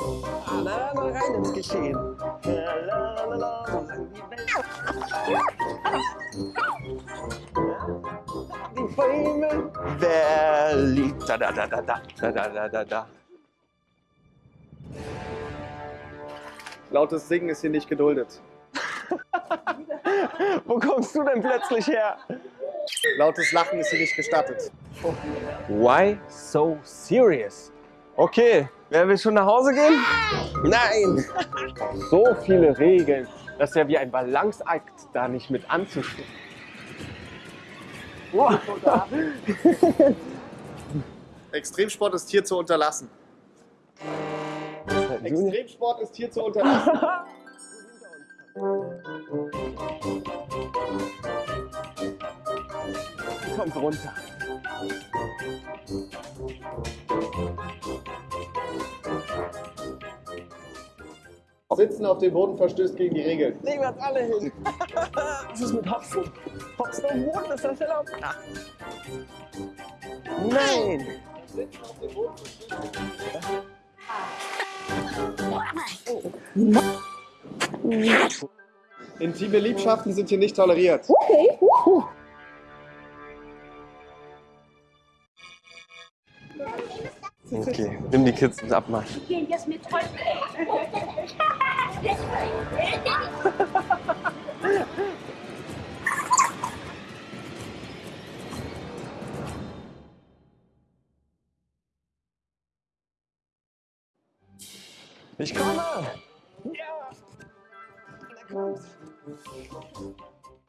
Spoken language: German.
Ah, na, na, rein ins Geschehen. La, la, la, la, solange die Welt. Die Bäume. Wer liegt da, da, da, da, da, da, da, da, da, da. Lautes Singen ist hier nicht geduldet. Wo kommst du denn plötzlich her? Lautes Lachen ist hier nicht gestattet. Why so serious? Okay, wer will schon nach Hause gehen? Nein! So viele Regeln. Das ist ja wie ein Balanceakt, da nicht mit anzustehen. Wow. Extremsport ist hier zu unterlassen. Extremsport ist hier zu unterlassen. Kommt runter. Sitzen auf dem Boden verstößt gegen die Regeln. Legen wir uns alle hin. Was ist mit Hopsen? Hopsen auf dem Boden, ist das erlaubt? Nein! Sitzen auf dem Boden verstößt gegen die Regeln. Intime Liebschaften sind hier nicht toleriert. Okay, nimm die Kids ins Abmarsch. gehen jetzt mit Teufel. Ich komme! Ja! Na kommst.